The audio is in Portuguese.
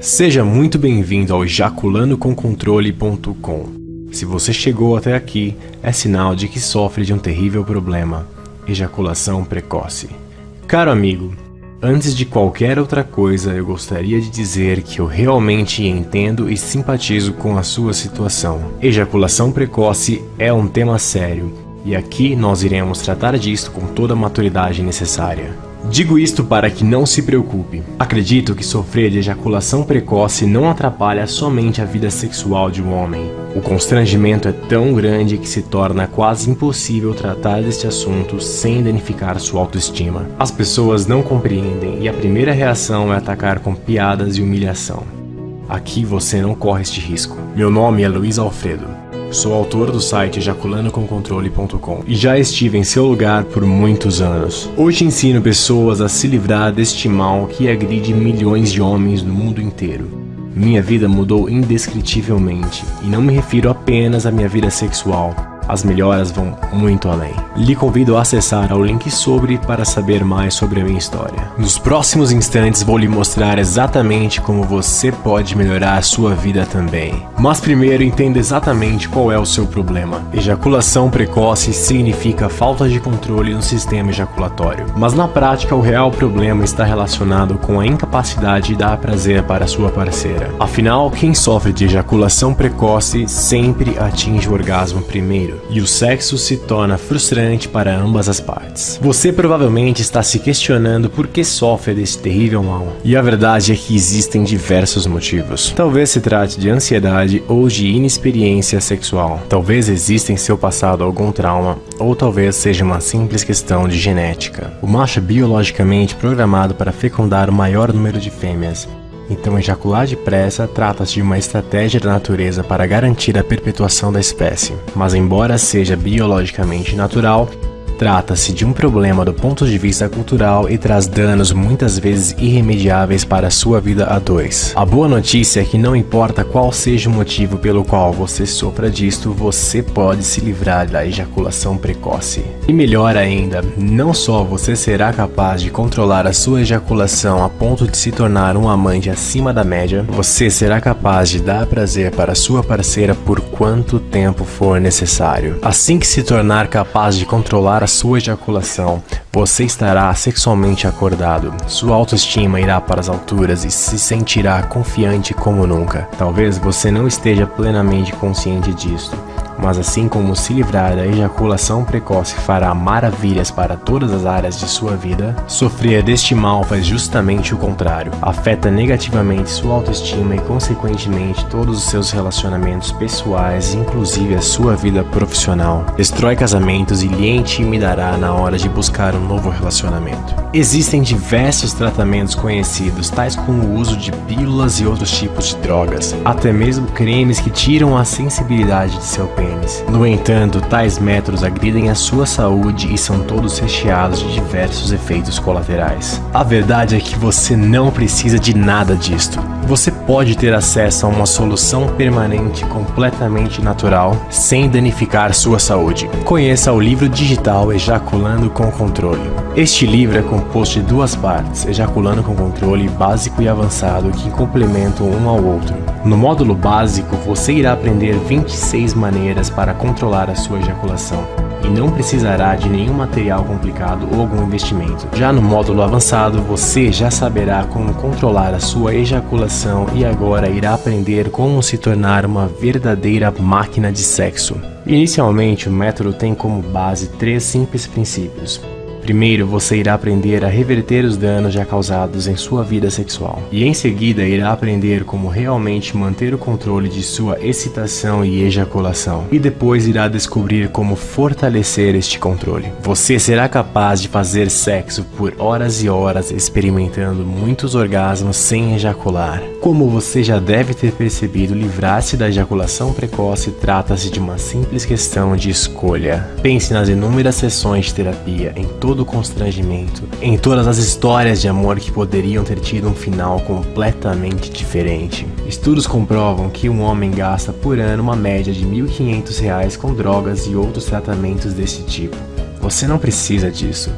Seja muito bem-vindo ao ejaculandoconcontrole.com. Se você chegou até aqui, é sinal de que sofre de um terrível problema, ejaculação precoce. Caro amigo, antes de qualquer outra coisa, eu gostaria de dizer que eu realmente entendo e simpatizo com a sua situação. Ejaculação precoce é um tema sério, e aqui nós iremos tratar disto com toda a maturidade necessária. Digo isto para que não se preocupe. Acredito que sofrer de ejaculação precoce não atrapalha somente a vida sexual de um homem. O constrangimento é tão grande que se torna quase impossível tratar deste assunto sem danificar sua autoestima. As pessoas não compreendem e a primeira reação é atacar com piadas e humilhação. Aqui você não corre este risco. Meu nome é Luiz Alfredo. Sou autor do site ejaculandoconcontrole.com e já estive em seu lugar por muitos anos. Hoje ensino pessoas a se livrar deste mal que agride milhões de homens no mundo inteiro. Minha vida mudou indescritivelmente, e não me refiro apenas à minha vida sexual, as melhoras vão muito além. Lhe convido a acessar ao link sobre para saber mais sobre a minha história. Nos próximos instantes vou lhe mostrar exatamente como você pode melhorar a sua vida também. Mas primeiro entenda exatamente qual é o seu problema. Ejaculação precoce significa falta de controle no sistema ejaculatório. Mas na prática o real problema está relacionado com a incapacidade de dar prazer para sua parceira. Afinal, quem sofre de ejaculação precoce sempre atinge o orgasmo primeiro e o sexo se torna frustrante para ambas as partes. Você provavelmente está se questionando por que sofre desse terrível mal, e a verdade é que existem diversos motivos. Talvez se trate de ansiedade ou de inexperiência sexual. Talvez exista em seu passado algum trauma, ou talvez seja uma simples questão de genética. O macho é biologicamente programado para fecundar o maior número de fêmeas, então, ejacular depressa trata-se de uma estratégia da natureza para garantir a perpetuação da espécie. Mas embora seja biologicamente natural, Trata-se de um problema do ponto de vista cultural e traz danos muitas vezes irremediáveis para a sua vida a dois. A boa notícia é que não importa qual seja o motivo pelo qual você sofra disto, você pode se livrar da ejaculação precoce. E melhor ainda, não só você será capaz de controlar a sua ejaculação a ponto de se tornar um amante acima da média, você será capaz de dar prazer para sua parceira por quanto tempo for necessário. Assim que se tornar capaz de controlar a sua ejaculação, você estará sexualmente acordado, sua autoestima irá para as alturas e se sentirá confiante como nunca. Talvez você não esteja plenamente consciente disso, mas assim como se livrar da ejaculação precoce fará maravilhas para todas as áreas de sua vida, sofrer deste mal faz justamente o contrário. Afeta negativamente sua autoestima e consequentemente todos os seus relacionamentos pessoais, inclusive a sua vida profissional. Destrói casamentos e lhe intimidará na hora de buscar um novo relacionamento. Existem diversos tratamentos conhecidos, tais como o uso de pílulas e outros tipos de drogas, até mesmo cremes que tiram a sensibilidade de seu pênis No entanto, tais métodos agridem a sua saúde e são todos recheados de diversos efeitos colaterais. A verdade é que você não precisa de nada disto. Você pode ter acesso a uma solução permanente completamente natural, sem danificar sua saúde. Conheça o livro digital Ejaculando com Controle. Este livro é composto de duas partes, Ejaculando com Controle básico e avançado, que complementam um ao outro. No módulo básico, você irá aprender 26 maneiras para controlar a sua ejaculação e não precisará de nenhum material complicado ou algum investimento. Já no módulo avançado, você já saberá como controlar a sua ejaculação e agora irá aprender como se tornar uma verdadeira máquina de sexo. Inicialmente, o método tem como base três simples princípios. Primeiro, você irá aprender a reverter os danos já causados em sua vida sexual, e em seguida irá aprender como realmente manter o controle de sua excitação e ejaculação, e depois irá descobrir como fortalecer este controle. Você será capaz de fazer sexo por horas e horas experimentando muitos orgasmos sem ejacular. Como você já deve ter percebido, livrar-se da ejaculação precoce trata-se de uma simples questão de escolha. Pense nas inúmeras sessões de terapia em todo todo o constrangimento, em todas as histórias de amor que poderiam ter tido um final completamente diferente. Estudos comprovam que um homem gasta por ano uma média de R$ 1.500 com drogas e outros tratamentos desse tipo. Você não precisa disso.